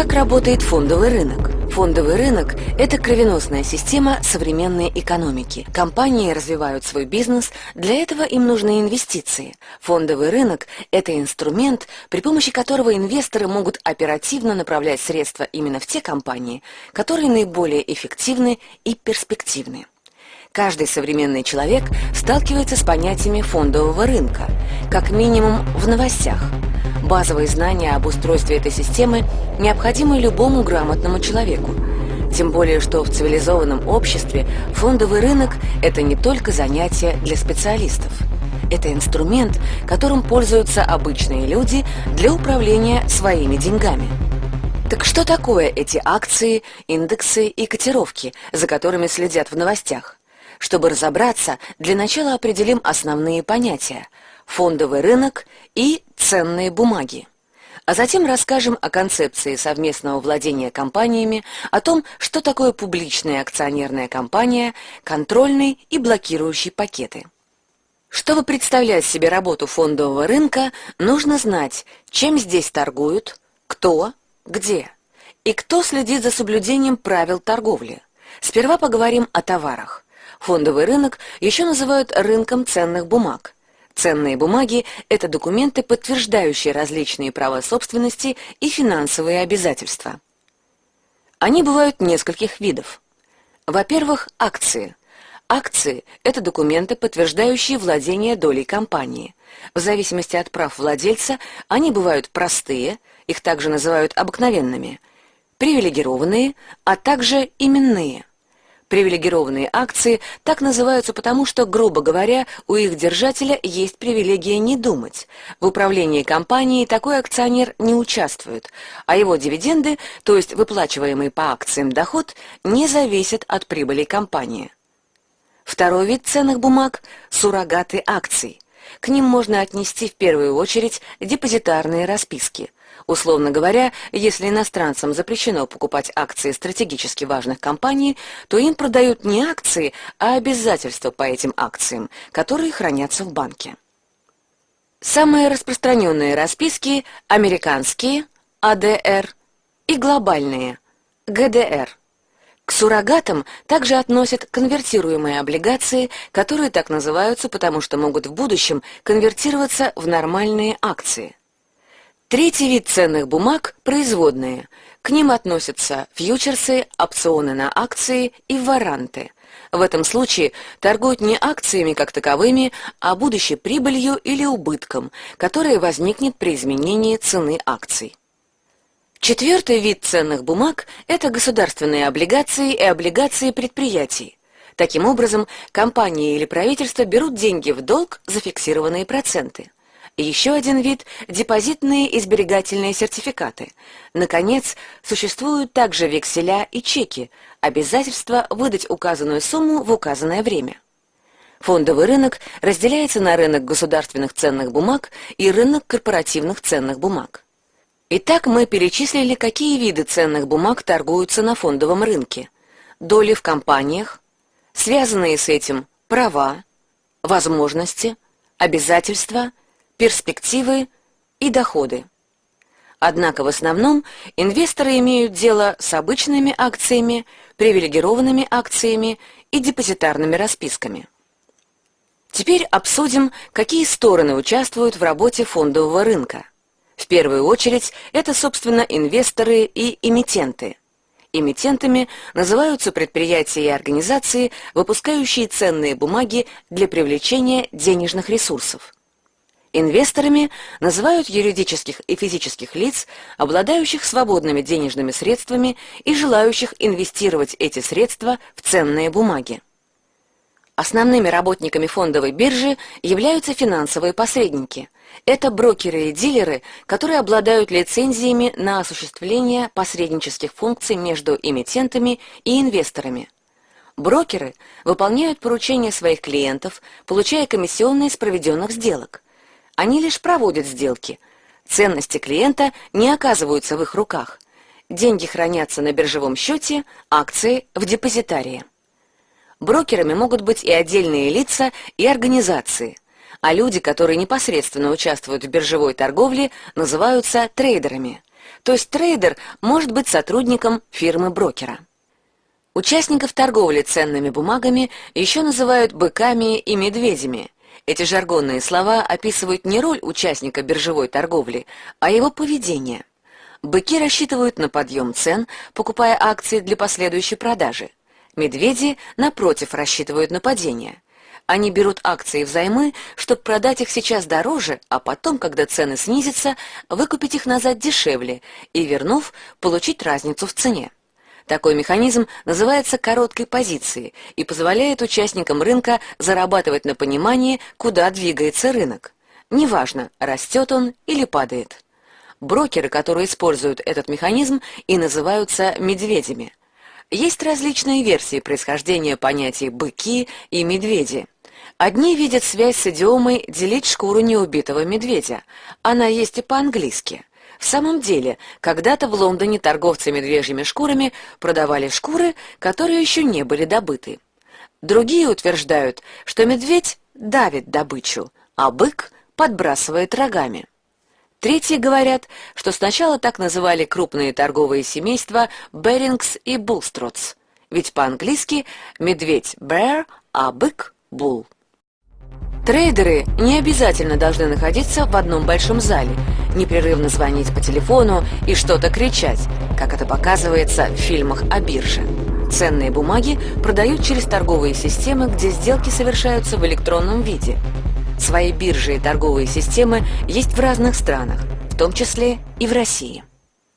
Как работает фондовый рынок? Фондовый рынок – это кровеносная система современной экономики. Компании развивают свой бизнес, для этого им нужны инвестиции. Фондовый рынок – это инструмент, при помощи которого инвесторы могут оперативно направлять средства именно в те компании, которые наиболее эффективны и перспективны. Каждый современный человек сталкивается с понятиями фондового рынка, как минимум в новостях – Базовые знания об устройстве этой системы необходимы любому грамотному человеку. Тем более, что в цивилизованном обществе фондовый рынок – это не только занятие для специалистов. Это инструмент, которым пользуются обычные люди для управления своими деньгами. Так что такое эти акции, индексы и котировки, за которыми следят в новостях? Чтобы разобраться, для начала определим основные понятия – фондовый рынок и ценные бумаги. А затем расскажем о концепции совместного владения компаниями, о том, что такое публичная акционерная компания, контрольный и блокирующий пакеты. Чтобы представлять себе работу фондового рынка, нужно знать, чем здесь торгуют, кто, где и кто следит за соблюдением правил торговли. Сперва поговорим о товарах. Фондовый рынок еще называют рынком ценных бумаг – Ценные бумаги – это документы, подтверждающие различные права собственности и финансовые обязательства. Они бывают нескольких видов. Во-первых, акции. Акции – это документы, подтверждающие владение долей компании. В зависимости от прав владельца они бывают простые, их также называют обыкновенными, привилегированные, а также именные – Привилегированные акции так называются потому, что, грубо говоря, у их держателя есть привилегия не думать. В управлении компанией такой акционер не участвует, а его дивиденды, то есть выплачиваемый по акциям доход, не зависят от прибыли компании. Второй вид ценных бумаг – суррогаты акций. К ним можно отнести в первую очередь депозитарные расписки – Условно говоря, если иностранцам запрещено покупать акции стратегически важных компаний, то им продают не акции, а обязательства по этим акциям, которые хранятся в банке. Самые распространенные расписки – американские, АДР, и глобальные, ГДР. К суррогатам также относят конвертируемые облигации, которые так называются, потому что могут в будущем конвертироваться в нормальные акции. Третий вид ценных бумаг – производные. К ним относятся фьючерсы, опционы на акции и варанты. В этом случае торгуют не акциями как таковыми, а будущей прибылью или убытком, которая возникнет при изменении цены акций. Четвертый вид ценных бумаг – это государственные облигации и облигации предприятий. Таким образом, компании или правительство берут деньги в долг за фиксированные проценты. Еще один вид – депозитные и сберегательные сертификаты. Наконец, существуют также векселя и чеки, обязательства выдать указанную сумму в указанное время. Фондовый рынок разделяется на рынок государственных ценных бумаг и рынок корпоративных ценных бумаг. Итак, мы перечислили, какие виды ценных бумаг торгуются на фондовом рынке. Доли в компаниях, связанные с этим права, возможности, обязательства – перспективы и доходы. Однако в основном инвесторы имеют дело с обычными акциями, привилегированными акциями и депозитарными расписками. Теперь обсудим, какие стороны участвуют в работе фондового рынка. В первую очередь это, собственно, инвесторы и эмитенты. Эмитентами называются предприятия и организации, выпускающие ценные бумаги для привлечения денежных ресурсов. Инвесторами называют юридических и физических лиц, обладающих свободными денежными средствами и желающих инвестировать эти средства в ценные бумаги. Основными работниками фондовой биржи являются финансовые посредники. Это брокеры и дилеры, которые обладают лицензиями на осуществление посреднических функций между эмитентами и инвесторами. Брокеры выполняют поручения своих клиентов, получая комиссионные с проведенных сделок – они лишь проводят сделки. Ценности клиента не оказываются в их руках. Деньги хранятся на биржевом счете, акции в депозитарии. Брокерами могут быть и отдельные лица, и организации, а люди, которые непосредственно участвуют в биржевой торговле, называются трейдерами. То есть трейдер может быть сотрудником фирмы-брокера. Участников торговли ценными бумагами еще называют быками и медведями. Эти жаргонные слова описывают не роль участника биржевой торговли, а его поведение. Быки рассчитывают на подъем цен, покупая акции для последующей продажи. Медведи, напротив, рассчитывают на падение. Они берут акции взаймы, чтобы продать их сейчас дороже, а потом, когда цены снизятся, выкупить их назад дешевле и, вернув, получить разницу в цене. Такой механизм называется короткой позицией и позволяет участникам рынка зарабатывать на понимании, куда двигается рынок. Неважно, растет он или падает. Брокеры, которые используют этот механизм, и называются медведями. Есть различные версии происхождения понятий «быки» и «медведи». Одни видят связь с идиомой «делить шкуру неубитого медведя». Она есть и по-английски. В самом деле, когда-то в Лондоне торговцы медвежьими шкурами продавали шкуры, которые еще не были добыты. Другие утверждают, что медведь давит добычу, а бык подбрасывает рогами. Третьи говорят, что сначала так называли крупные торговые семейства Берингс и Булстроц, ведь по-английски медведь bear, а бык bull. Трейдеры не обязательно должны находиться в одном большом зале, непрерывно звонить по телефону и что-то кричать, как это показывается в фильмах о бирже. Ценные бумаги продают через торговые системы, где сделки совершаются в электронном виде – Свои биржи и торговые системы есть в разных странах, в том числе и в России.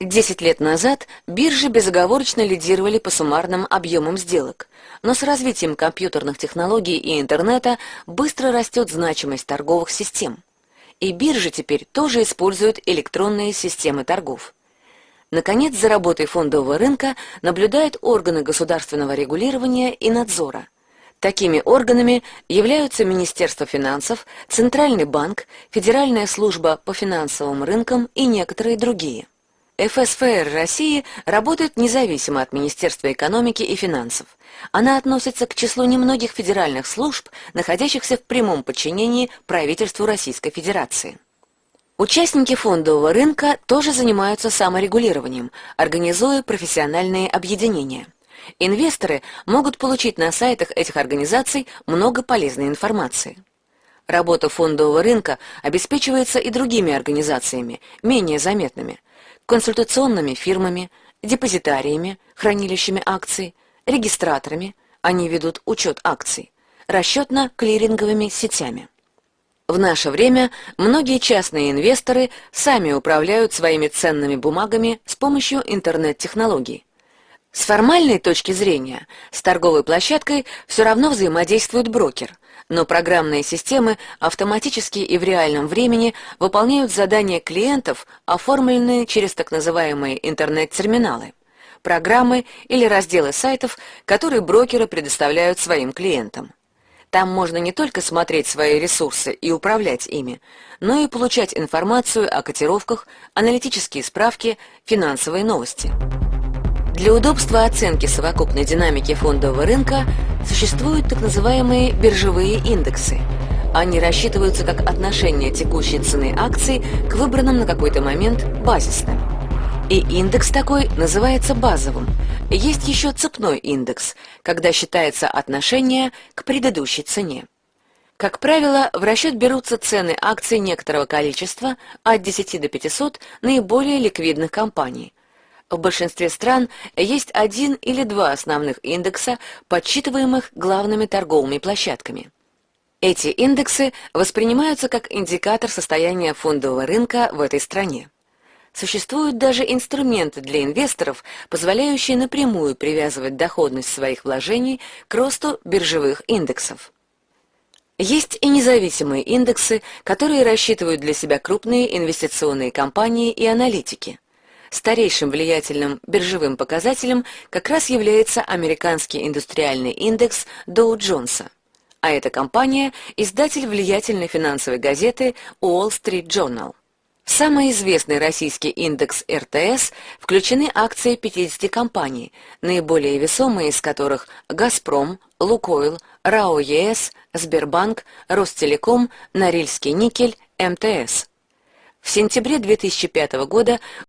Десять лет назад биржи безоговорочно лидировали по суммарным объемам сделок, но с развитием компьютерных технологий и интернета быстро растет значимость торговых систем. И биржи теперь тоже используют электронные системы торгов. Наконец, за работой фондового рынка наблюдают органы государственного регулирования и надзора, Такими органами являются Министерство финансов, Центральный банк, Федеральная служба по финансовым рынкам и некоторые другие. ФСФР России работает независимо от Министерства экономики и финансов. Она относится к числу немногих федеральных служб, находящихся в прямом подчинении правительству Российской Федерации. Участники фондового рынка тоже занимаются саморегулированием, организуя профессиональные объединения. Инвесторы могут получить на сайтах этих организаций много полезной информации. Работа фондового рынка обеспечивается и другими организациями, менее заметными, консультационными фирмами, депозитариями, хранилищами акций, регистраторами, они ведут учет акций, расчетно-клиринговыми сетями. В наше время многие частные инвесторы сами управляют своими ценными бумагами с помощью интернет-технологий. С формальной точки зрения, с торговой площадкой все равно взаимодействует брокер, но программные системы автоматически и в реальном времени выполняют задания клиентов, оформленные через так называемые интернет-терминалы, программы или разделы сайтов, которые брокеры предоставляют своим клиентам. Там можно не только смотреть свои ресурсы и управлять ими, но и получать информацию о котировках, аналитические справки, финансовые новости. Для удобства оценки совокупной динамики фондового рынка существуют так называемые биржевые индексы. Они рассчитываются как отношение текущей цены акций к выбранным на какой-то момент базисным. И индекс такой называется базовым. Есть еще цепной индекс, когда считается отношение к предыдущей цене. Как правило, в расчет берутся цены акций некоторого количества от 10 до 500 наиболее ликвидных компаний – в большинстве стран есть один или два основных индекса, подсчитываемых главными торговыми площадками. Эти индексы воспринимаются как индикатор состояния фондового рынка в этой стране. Существуют даже инструменты для инвесторов, позволяющие напрямую привязывать доходность своих вложений к росту биржевых индексов. Есть и независимые индексы, которые рассчитывают для себя крупные инвестиционные компании и аналитики. Старейшим влиятельным биржевым показателем как раз является американский индустриальный индекс Доу-Джонса. А эта компания – издатель влиятельной финансовой газеты Wall Street Journal. В самый известный российский индекс РТС включены акции 50 компаний, наиболее весомые из которых «Газпром», «Лукойл», «РАО ЕС», «Сбербанк», «Ростелеком», «Норильский никель», МТС – в сентябре 2005 года